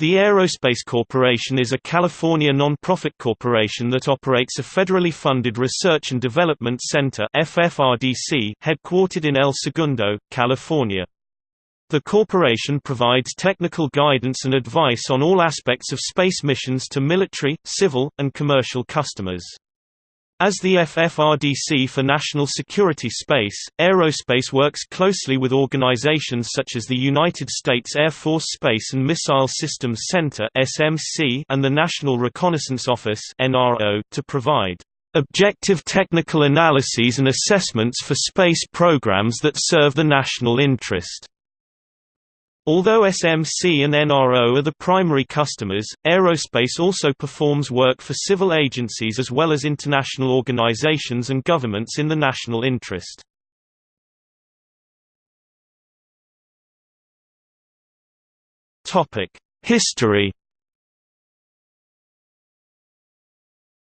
The Aerospace Corporation is a California non-profit corporation that operates a federally funded research and development center FFRDC headquartered in El Segundo, California. The corporation provides technical guidance and advice on all aspects of space missions to military, civil, and commercial customers. As the FFRDC for National Security Space, aerospace works closely with organizations such as the United States Air Force Space and Missile Systems Center and the National Reconnaissance Office to provide objective technical analyses and assessments for space programs that serve the national interest. Although SMC and NRO are the primary customers, aerospace also performs work for civil agencies as well as international organizations and governments in the national interest. History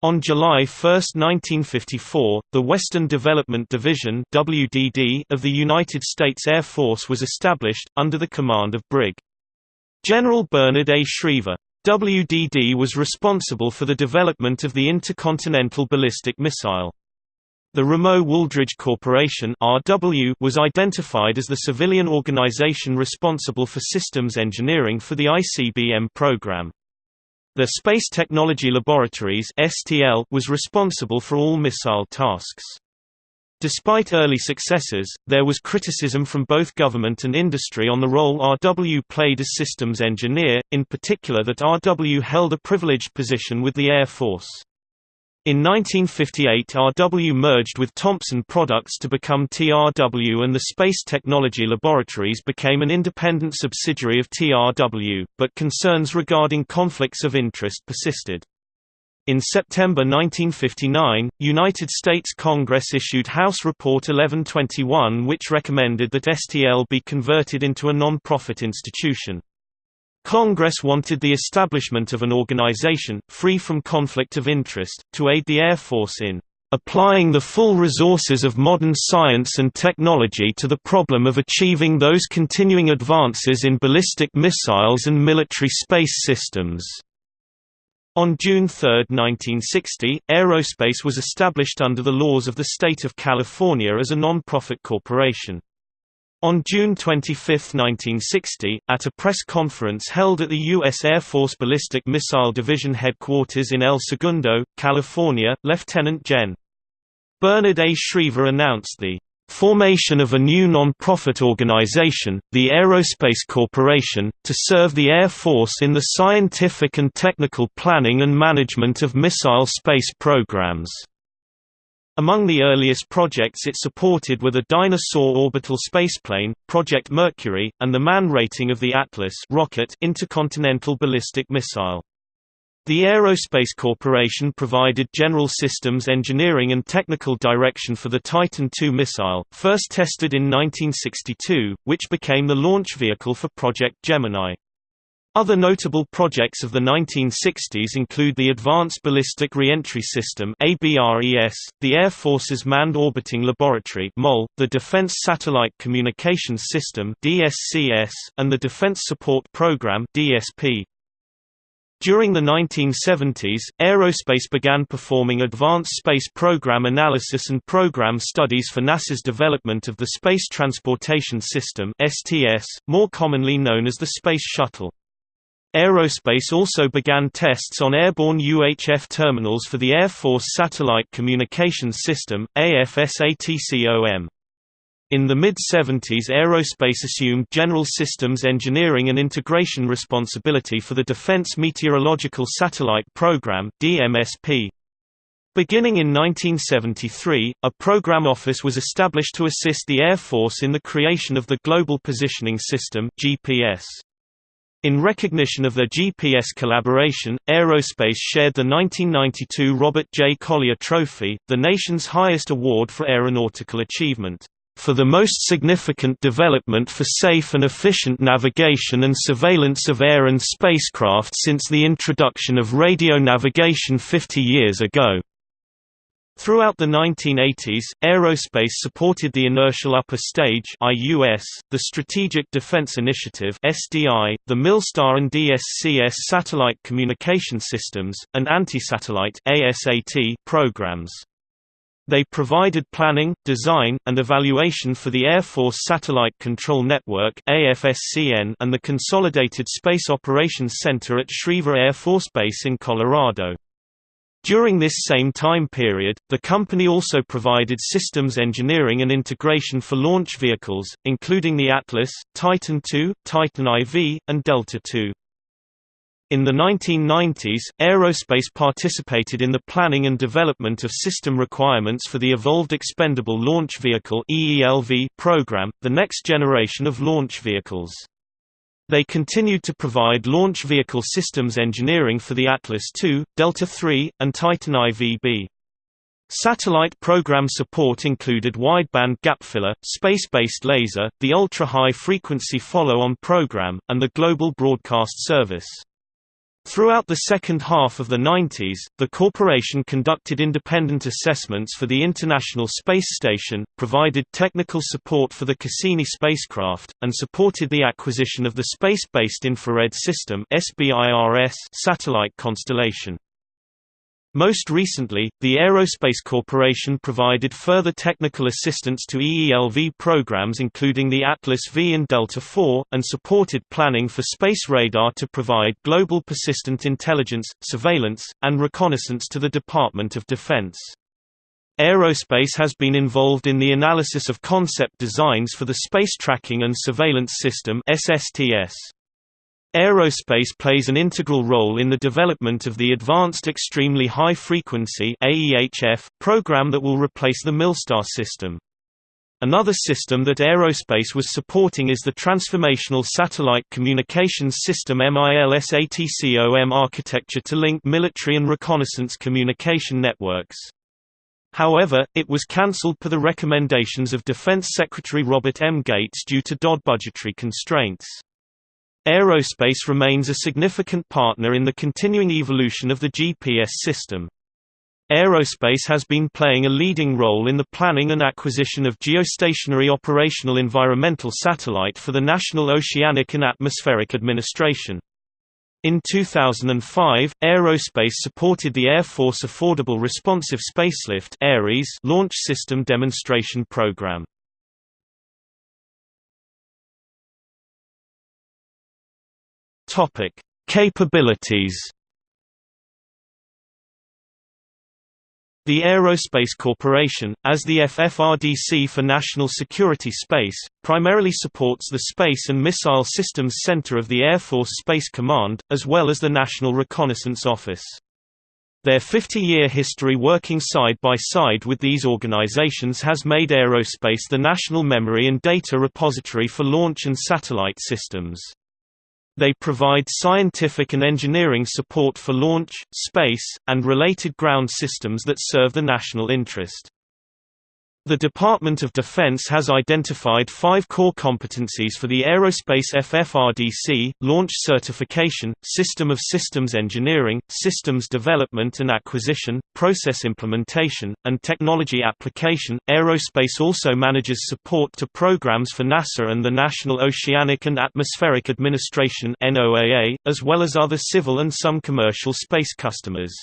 On July 1, 1954, the Western Development Division WDD of the United States Air Force was established, under the command of Brig. General Bernard A. Schriever. WDD was responsible for the development of the intercontinental ballistic missile. The Ramo Wooldridge Corporation RW was identified as the civilian organization responsible for systems engineering for the ICBM program. The Space Technology Laboratories (STL) was responsible for all missile tasks. Despite early successes, there was criticism from both government and industry on the role RW played as systems engineer, in particular that RW held a privileged position with the Air Force. In 1958 RW merged with Thompson Products to become TRW and the Space Technology Laboratories became an independent subsidiary of TRW, but concerns regarding conflicts of interest persisted. In September 1959, United States Congress issued House Report 1121 which recommended that STL be converted into a non-profit institution. Congress wanted the establishment of an organization, free from conflict of interest, to aid the Air Force in applying the full resources of modern science and technology to the problem of achieving those continuing advances in ballistic missiles and military space systems." On June 3, 1960, Aerospace was established under the laws of the state of California as a non-profit corporation. On June 25, 1960, at a press conference held at the U.S. Air Force Ballistic Missile Division headquarters in El Segundo, California, Lieutenant Gen. Bernard A. Schriever announced the formation of a new non-profit organization, the Aerospace Corporation, to serve the Air Force in the scientific and technical planning and management of missile space programs. Among the earliest projects it supported were the Dyna-Soar orbital spaceplane, Project Mercury, and the man rating of the Atlas rocket intercontinental ballistic missile. The Aerospace Corporation provided general systems engineering and technical direction for the Titan II missile, first tested in 1962, which became the launch vehicle for Project Gemini. Other notable projects of the 1960s include the Advanced Ballistic Reentry System the Air Force's Manned Orbiting Laboratory the Defense Satellite Communications System and the Defense Support Program. During the 1970s, aerospace began performing advanced space program analysis and program studies for NASA's development of the Space Transportation System (STS), more commonly known as the Space Shuttle. Aerospace also began tests on airborne UHF terminals for the Air Force Satellite Communications System, AFSATCOM. In the mid-70s Aerospace assumed General Systems Engineering and Integration responsibility for the Defense Meteorological Satellite Program DMSP. Beginning in 1973, a program office was established to assist the Air Force in the creation of the Global Positioning System GPS. In recognition of their GPS collaboration, Aerospace shared the 1992 Robert J. Collier Trophy, the nation's highest award for aeronautical achievement, for the most significant development for safe and efficient navigation and surveillance of air and spacecraft since the introduction of radio navigation 50 years ago. Throughout the 1980s, aerospace supported the Inertial Upper Stage (IUS), the Strategic Defense Initiative (SDI), the Milstar and DSCS satellite communication systems, and anti-satellite (ASAT) programs. They provided planning, design, and evaluation for the Air Force Satellite Control Network (AFSCN) and the Consolidated Space Operations Center at Schriever Air Force Base in Colorado. During this same time period, the company also provided systems engineering and integration for launch vehicles, including the Atlas, Titan II, Titan IV, and Delta II. In the 1990s, aerospace participated in the planning and development of system requirements for the Evolved Expendable Launch Vehicle program, the next generation of launch vehicles. They continued to provide launch vehicle systems engineering for the Atlas II, Delta III, and Titan IVB. Satellite program support included wideband gapfiller, space-based laser, the ultra-high frequency follow-on program, and the Global Broadcast Service. Throughout the second half of the 90s, the corporation conducted independent assessments for the International Space Station, provided technical support for the Cassini spacecraft, and supported the acquisition of the Space-Based Infrared System satellite constellation. Most recently, the Aerospace Corporation provided further technical assistance to EELV programs including the Atlas V and Delta IV, and supported planning for space radar to provide global persistent intelligence, surveillance, and reconnaissance to the Department of Defense. Aerospace has been involved in the analysis of concept designs for the Space Tracking and Surveillance System SSTS. Aerospace plays an integral role in the development of the Advanced Extremely High Frequency program that will replace the Milstar system. Another system that aerospace was supporting is the Transformational Satellite Communications System MILSATCOM architecture to link military and reconnaissance communication networks. However, it was cancelled per the recommendations of Defense Secretary Robert M. Gates due to DoD budgetary constraints. Aerospace remains a significant partner in the continuing evolution of the GPS system. Aerospace has been playing a leading role in the planning and acquisition of geostationary operational environmental satellite for the National Oceanic and Atmospheric Administration. In 2005, Aerospace supported the Air Force Affordable Responsive Spacelift launch system demonstration program. Topic: Capabilities. The Aerospace Corporation, as the FFRDC for National Security Space, primarily supports the Space and Missile Systems Center of the Air Force Space Command, as well as the National Reconnaissance Office. Their 50-year history working side by side with these organizations has made aerospace the national memory and data repository for launch and satellite systems. They provide scientific and engineering support for launch, space, and related ground systems that serve the national interest. The Department of Defense has identified five core competencies for the Aerospace FFRDC, launch certification, system of systems engineering, systems development and acquisition, process implementation, and technology application. Aerospace also manages support to programs for NASA and the National Oceanic and Atmospheric Administration as well as other civil and some commercial space customers.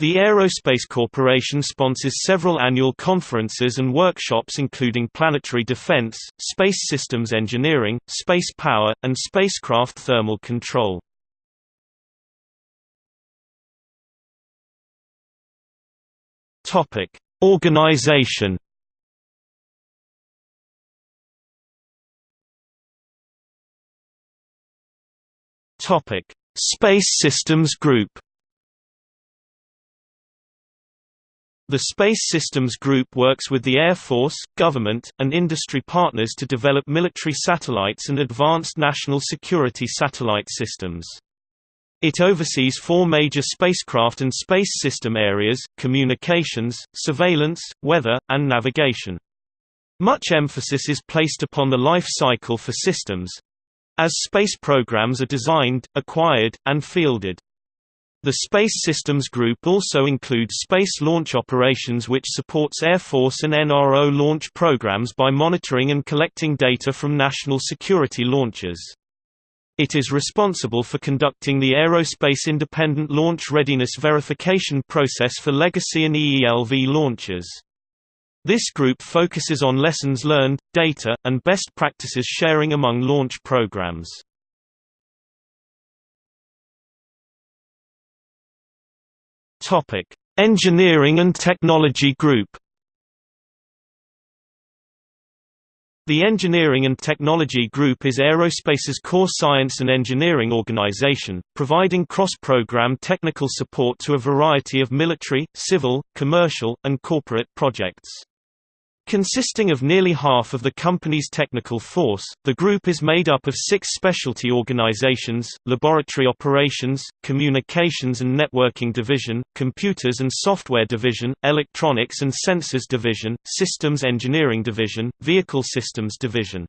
The Aerospace Corporation sponsors several annual conferences and workshops including planetary defense, space systems engineering, space power, and spacecraft thermal control. Organization. Space Systems Group. The Space Systems Group works with the Air Force, government, and industry partners to develop military satellites and advanced national security satellite systems. It oversees four major spacecraft and space system areas, communications, surveillance, weather, and navigation. Much emphasis is placed upon the life cycle for systems—as space programs are designed, acquired, and fielded. The Space Systems Group also includes space launch operations which supports Air Force and NRO launch programs by monitoring and collecting data from national security launches. It is responsible for conducting the Aerospace Independent Launch Readiness Verification process for legacy and EELV launches. This group focuses on lessons learned, data, and best practices sharing among launch programs. Topic: Engineering and Technology Group. The Engineering and Technology Group is aerospace's core science and engineering organization, providing cross-program technical support to a variety of military, civil, commercial, and corporate projects. Consisting of nearly half of the company's technical force, the group is made up of six specialty organizations, Laboratory Operations, Communications and Networking Division, Computers and Software Division, Electronics and Sensors Division, Systems Engineering Division, Vehicle Systems Division.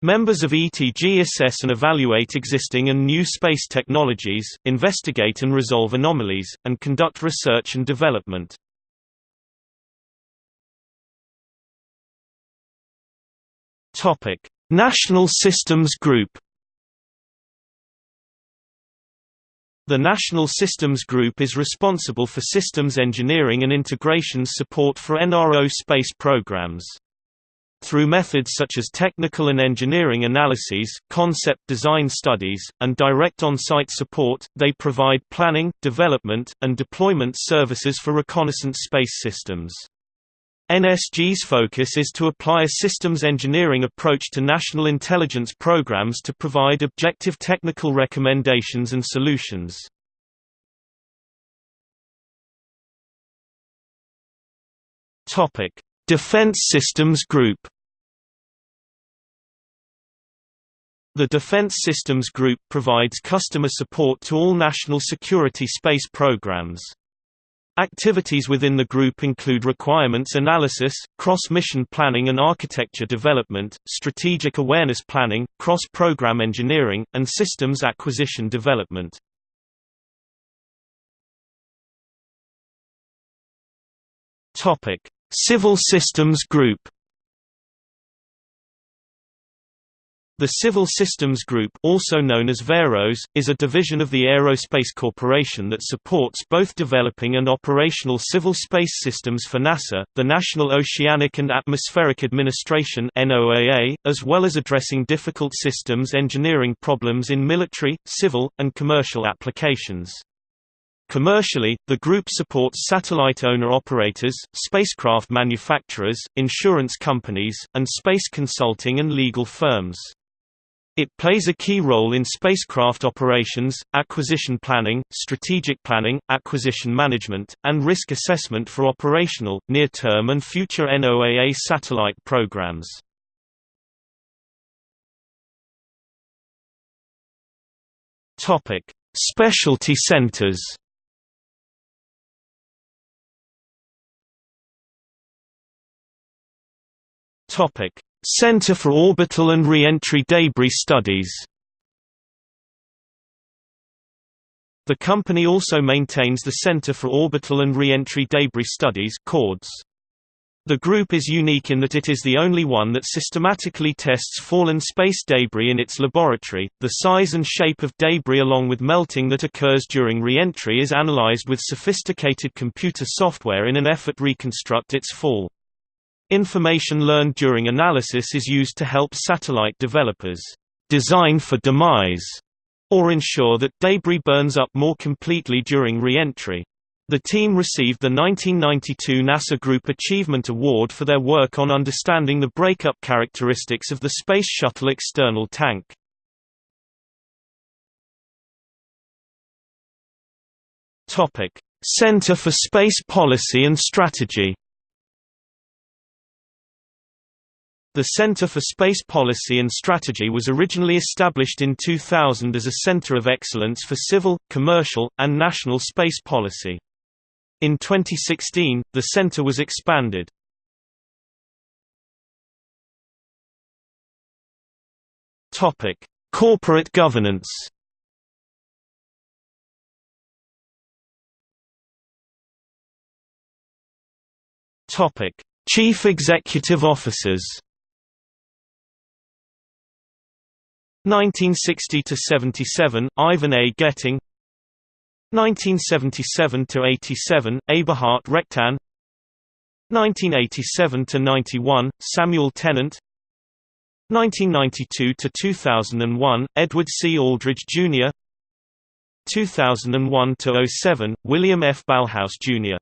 Members of ETG assess and evaluate existing and new space technologies, investigate and resolve anomalies, and conduct research and development. Topic: National Systems Group. The National Systems Group is responsible for systems engineering and integrations support for NRO space programs. Through methods such as technical and engineering analyses, concept design studies, and direct on-site support, they provide planning, development, and deployment services for reconnaissance space systems. NSG's focus is to apply a systems engineering approach to national intelligence programs to provide objective technical recommendations and solutions. Defense Systems Group The Defense Systems Group provides customer support to all national security space programs. Activities within the group include requirements analysis, cross-mission planning and architecture development, strategic awareness planning, cross-program engineering, and systems acquisition development. Civil Systems Group The Civil Systems Group also known as VAROS, is a division of the Aerospace Corporation that supports both developing and operational civil space systems for NASA, the National Oceanic and Atmospheric Administration as well as addressing difficult systems engineering problems in military, civil, and commercial applications. Commercially, the group supports satellite owner-operators, spacecraft manufacturers, insurance companies, and space consulting and legal firms. It plays a key role in spacecraft operations, acquisition planning, strategic planning, acquisition management, and risk assessment for operational, near-term and future NOAA satellite programs. Specialty centers Topic: Center for Orbital and Reentry Debris Studies The company also maintains the Center for Orbital and Reentry Debris Studies CORDS. The group is unique in that it is the only one that systematically tests fallen space debris in its laboratory. The size and shape of debris along with melting that occurs during reentry is analyzed with sophisticated computer software in an effort to reconstruct its fall. Information learned during analysis is used to help satellite developers design for demise or ensure that debris burns up more completely during re-entry. The team received the 1992 NASA Group Achievement Award for their work on understanding the breakup characteristics of the Space Shuttle external tank. Center for Space Policy and Strategy The Center for Space Policy and Strategy was originally established in 2000 as a center of excellence for civil, commercial, and national space policy. In 2016, the center was expanded. Corporate governance Chief executive officers 1960 to 77, Ivan A. Getting. 1977 to 87, Eberhard Rechtin. 1987 to 91, Samuel Tennant. 1992 to 2001, Edward C. Aldridge Jr. 2001 to 07, William F. Ballhaus Jr.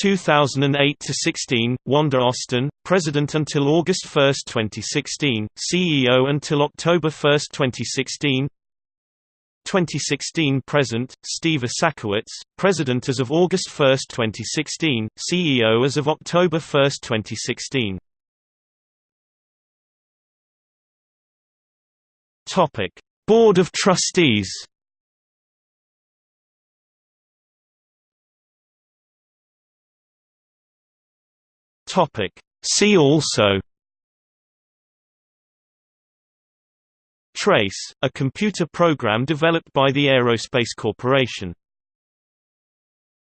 2008 to 16, Wanda Austin, President until August 1, 2016, CEO until October 1, 2016. 2016 present, Steve Isakowitz, President as of August 1, 2016, CEO as of October 1, 2016. Topic: Board of Trustees. Topic: See also Trace, a computer program developed by the Aerospace Corporation